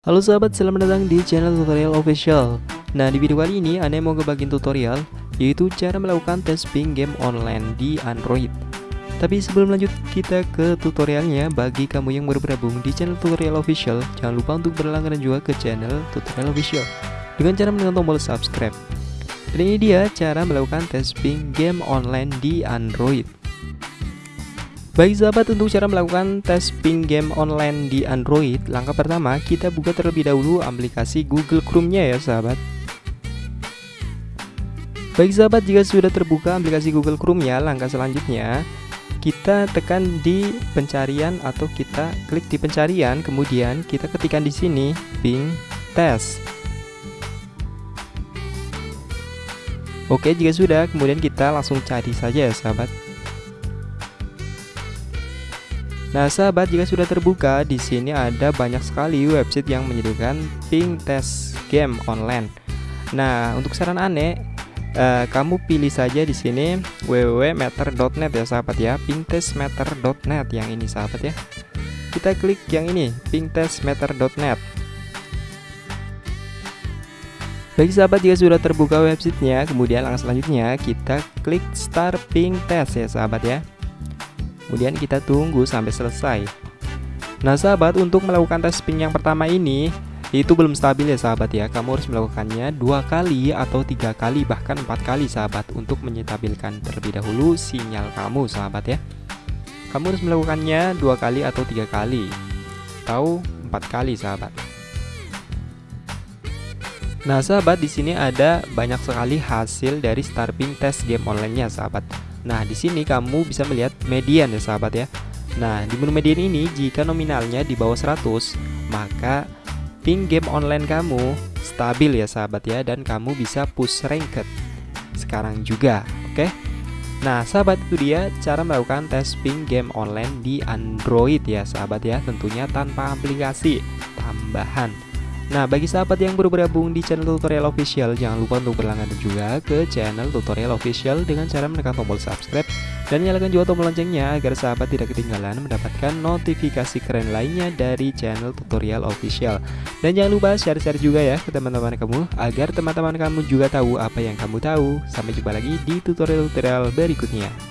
Halo sahabat, selamat datang di channel tutorial official. Nah di video kali ini Ane mau ngebagiin tutorial Yaitu cara melakukan tes ping game online di Android. Tapi sebelum lanjut kita ke tutorialnya. Bagi kamu yang baru bergabung di channel tutorial official Jangan lupa untuk berlangganan juga ke channel tutorial official. Dengan cara menekan tombol subscribe. Dan ini dia cara melakukan tes ping game online di Android Baik sahabat untuk cara melakukan tes ping game online di Android Langkah pertama kita buka terlebih dahulu aplikasi Google Chrome-nya ya sahabat. Baik sahabat jika sudah terbuka aplikasi Google Chrome-nya Langkah selanjutnya kita tekan di pencarian atau kita klik di pencarian Kemudian kita ketikkan di sini ping test Oke jika sudah kemudian kita langsung cari saja ya sahabat Nah, sahabat, jika sudah terbuka, di sini ada banyak sekali website yang menyediakan ping test game online. Nah, untuk saran aneh, eh, kamu pilih saja di sini www.meter.net ya, sahabat ya, pingtestmeter.net yang ini, sahabat ya. Kita klik yang ini, pingtestmeter.net. Bagi sahabat jika sudah terbuka websitenya, kemudian langkah selanjutnya kita klik start ping test ya, sahabat ya. Kemudian kita tunggu sampai selesai. Nah sahabat untuk melakukan tes ping yang pertama ini itu belum stabil ya sahabat ya. Kamu harus melakukannya dua kali atau tiga kali bahkan empat kali sahabat Untuk menyetabilkan terlebih dahulu sinyal kamu sahabat ya. Kamu harus melakukannya dua kali atau tiga kali Atau empat kali sahabat. Nah sahabat di sini ada banyak sekali hasil dari starping test game online-nya sahabat Nah, di sini kamu bisa melihat median ya sahabat ya. Nah, di menu median ini jika nominalnya di bawah 100, maka ping game online kamu stabil ya sahabat ya dan kamu bisa push ranked sekarang juga, oke? Nah, sahabat itu dia cara melakukan tes ping game online di Android ya sahabat ya, tentunya tanpa aplikasi tambahan. Nah, bagi sahabat yang baru bergabung di channel tutorial official, jangan lupa untuk berlangganan juga ke channel tutorial official dengan cara menekan tombol subscribe dan nyalakan juga tombol loncengnya agar sahabat tidak ketinggalan mendapatkan notifikasi keren lainnya dari channel tutorial official. Dan jangan lupa share-share juga ya ke teman-teman kamu agar teman-teman kamu juga tahu apa yang kamu tahu. Sampai jumpa lagi di tutorial-tutorial berikutnya.